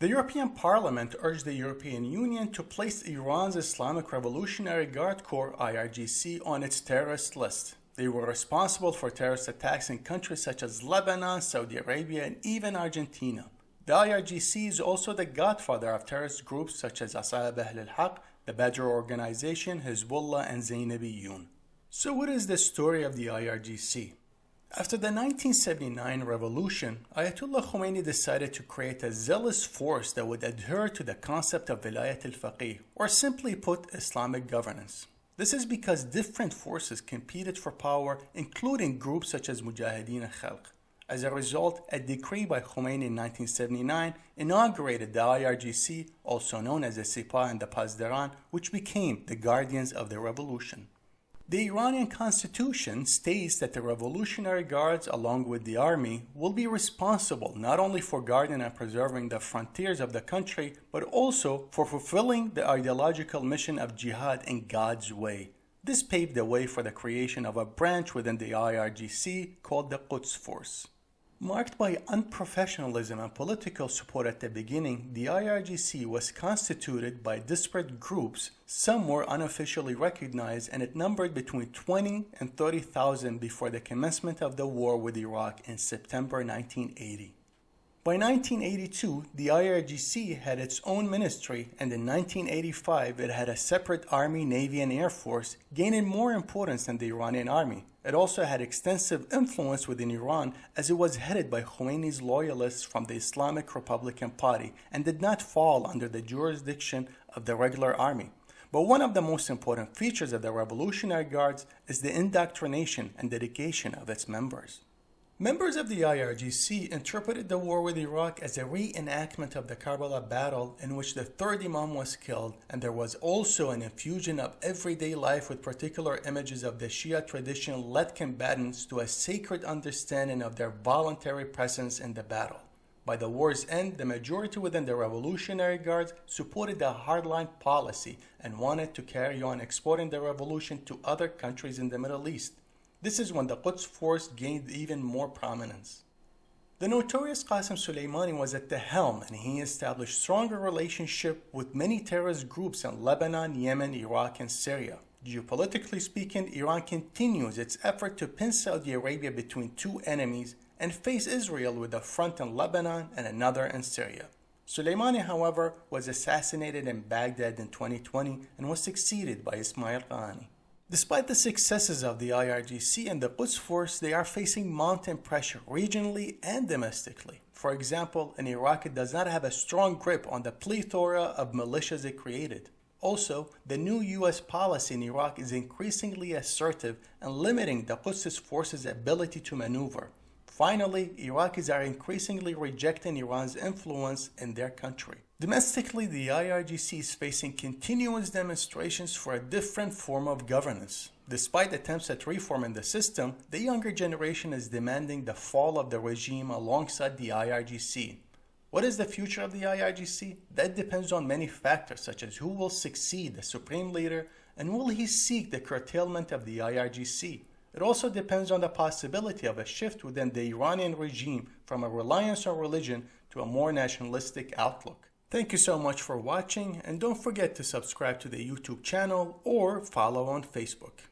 The European Parliament urged the European Union to place Iran's Islamic Revolutionary Guard Corps IRGC on its terrorist list. They were responsible for terrorist attacks in countries such as Lebanon, Saudi Arabia, and even Argentina. The IRGC is also the godfather of terrorist groups such as Asa'ib Ahl al-Haq, the Badr Organization, Hezbollah, and Zainabiyun. So what is the story of the IRGC? After the 1979 revolution, Ayatollah Khomeini decided to create a zealous force that would adhere to the concept of Vilayat al-Faqih, or simply put, Islamic governance. This is because different forces competed for power, including groups such as Mujahideen al-Khalq. As a result, a decree by Khomeini in 1979 inaugurated the IRGC, also known as the Sepah and the Pasdaran, which became the guardians of the revolution. The Iranian constitution states that the Revolutionary Guards, along with the army, will be responsible not only for guarding and preserving the frontiers of the country, but also for fulfilling the ideological mission of jihad in God's way. This paved the way for the creation of a branch within the IRGC called the Quds Force. Marked by unprofessionalism and political support at the beginning, the IRGC was constituted by disparate groups, some were unofficially recognized, and it numbered between 20 and 30,000 before the commencement of the war with Iraq in September 1980. By 1982, the IRGC had its own ministry, and in 1985 it had a separate Army, Navy, and Air Force, gaining more importance than the Iranian Army. It also had extensive influence within Iran as it was headed by Khomeini's loyalists from the Islamic Republican Party and did not fall under the jurisdiction of the regular army. But one of the most important features of the Revolutionary Guards is the indoctrination and dedication of its members. Members of the IRGC interpreted the war with Iraq as a reenactment of the Karbala battle in which the third Imam was killed, and there was also an infusion of everyday life with particular images of the Shia tradition led combatants to a sacred understanding of their voluntary presence in the battle. By the war's end, the majority within the Revolutionary Guards supported the hardline policy and wanted to carry on exporting the revolution to other countries in the Middle East. This is when the Quds force gained even more prominence. The notorious Qasem Soleimani was at the helm and he established stronger relationship with many terrorist groups in Lebanon, Yemen, Iraq, and Syria. Geopolitically speaking, Iran continues its effort to pin Saudi Arabia between two enemies and face Israel with a front in Lebanon and another in Syria. Soleimani, however, was assassinated in Baghdad in 2020 and was succeeded by Ismail Qaani. Despite the successes of the IRGC and the Quds Force, they are facing mounting pressure regionally and domestically. For example, in Iraq it does not have a strong grip on the plethora of militias it created. Also, the new US policy in Iraq is increasingly assertive and limiting the Quds forces' ability to maneuver. Finally, Iraqis are increasingly rejecting Iran's influence in their country. Domestically, the IRGC is facing continuous demonstrations for a different form of governance. Despite attempts at reform in the system, the younger generation is demanding the fall of the regime alongside the IRGC. What is the future of the IRGC? That depends on many factors such as who will succeed the supreme leader and will he seek the curtailment of the IRGC. It also depends on the possibility of a shift within the Iranian regime from a reliance on religion to a more nationalistic outlook. Thank you so much for watching and don't forget to subscribe to the YouTube channel or follow on Facebook.